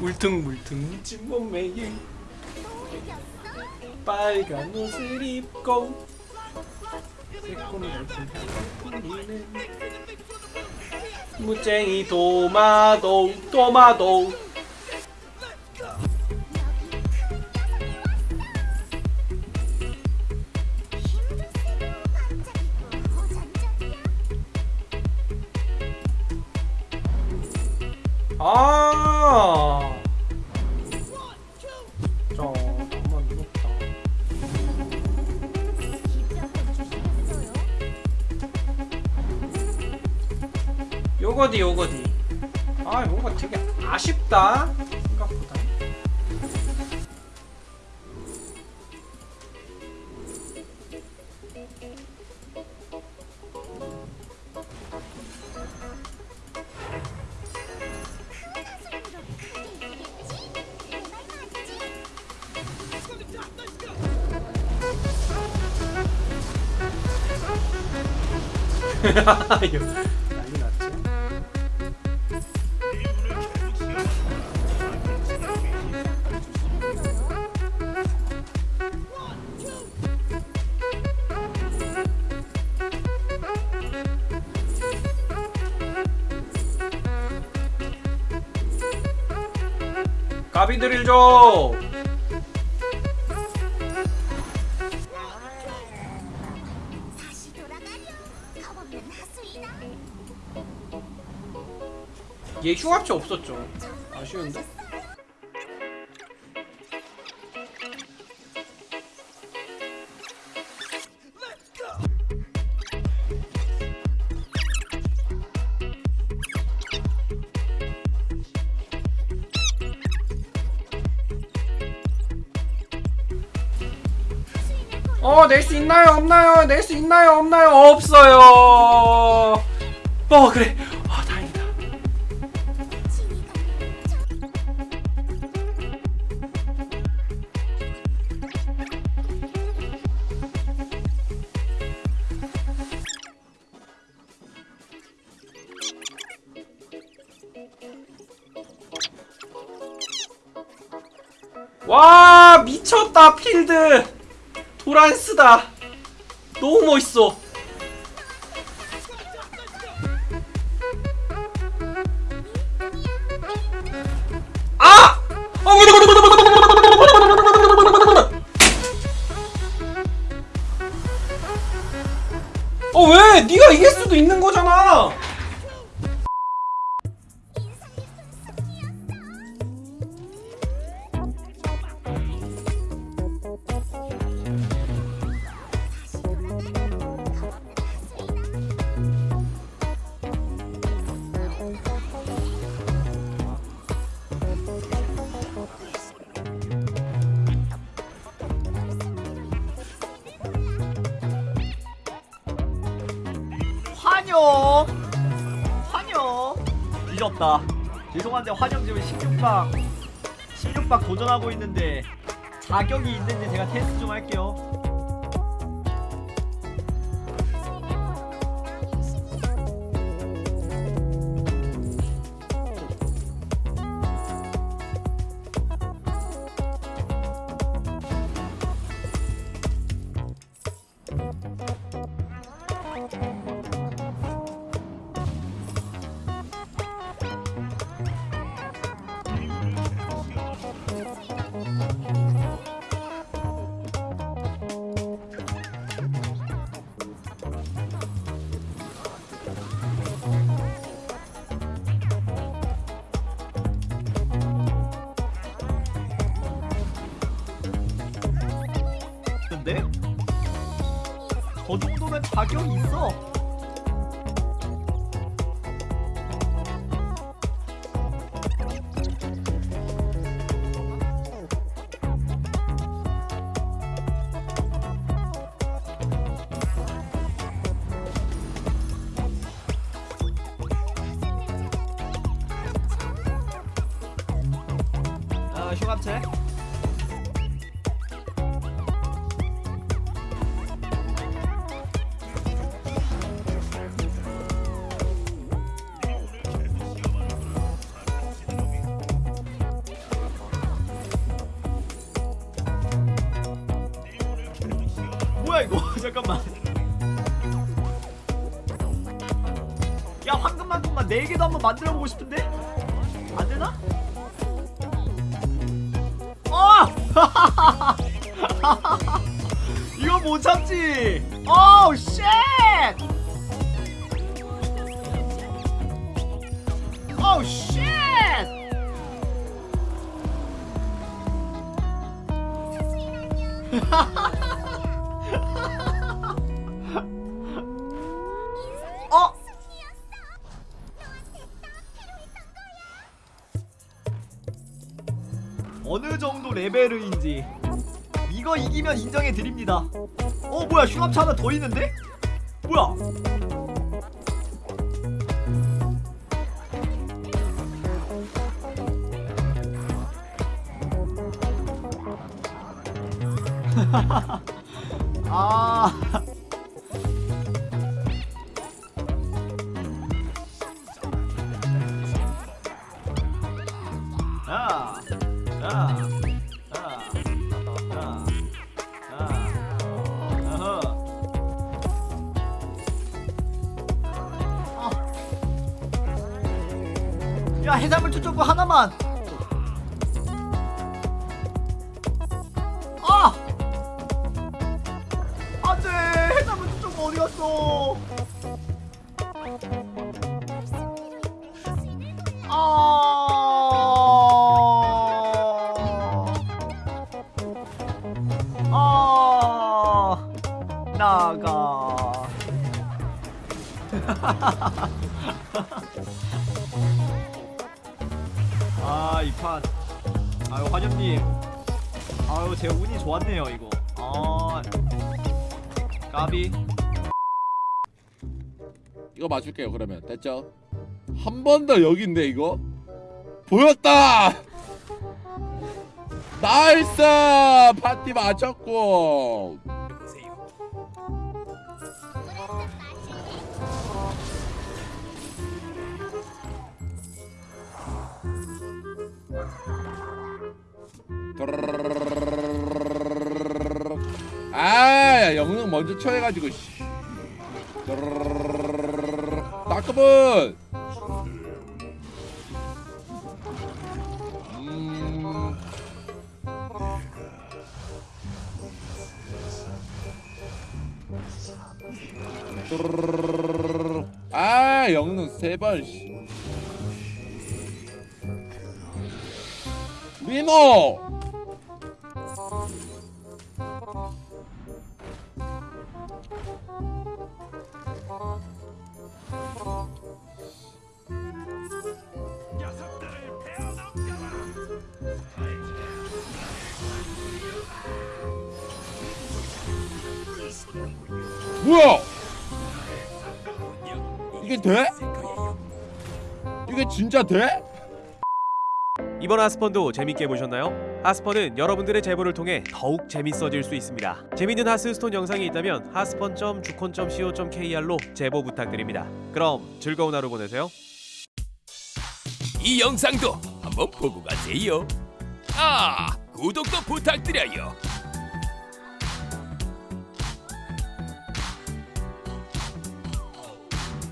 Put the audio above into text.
울퉁불퉁. 찐 몸매에 빨간 옷을 입고. 새콤 같은 향을 풍기는 무쟁이 도마도 도마도. 아. 저 너무 무섭다. 요거디 요거디. 아 뭔가 되게 아쉽다. 난리 났지. 가비 드릴 줘. 얘 흉합체 없었죠. 아쉬운데. 어, 낼 수 있나요? 없나요? 낼 수 있나요? 없나요? 없어요. 어, 그래. 와 미쳤다 필드. 도란스다. 너무 멋있어 잊었다. 죄송한데 환영 지금 16박 16박 도전하고 있는데 자격이 있는지 제가 테스트 좀 할게요. 자격이 있어. 아, 흉합체. 잠깐만. 야 황금만큼만 4개도 한번 만들어 보고 싶은데? 안 되나? 어! 이거 못 참지. 어우 쉣! 어우 쉣! 어? 레벨인지 이거 이기면 인정해 드립니다. 어 뭐야 흉합차 하나 더 있는데? 뭐야? 아. 야 해산물 초점구 하나만. 아, 안돼 해산물 초점구 어디 갔어? 아. 아. 나가. 아, 이 판. 아유, 환영님. 아유, 제 운이 좋았네요, 이거. 아. 까비. 이거 맞출게요 그러면 됐죠? 한 번 더 여기인데 이거 보였다 나이스 파티 맞췄고 아 영능 먼저 쳐해가지고 씨. 따끔은 음. 아 영능 세번 민호 뭐야? 이게 돼? 이게 진짜 돼? 이번 하스펀도 재밌게 보셨나요? 하스펀은 여러분들의 제보를 통해 더욱 재밌어질 수 있습니다. 재밌는 하스스톤 영상이 있다면 하스펀.주콘.co.kr로 제보 부탁드립니다. 그럼 즐거운 하루 보내세요. 이 영상도 한번 보고 가세요. 아, 구독도 부탁드려요.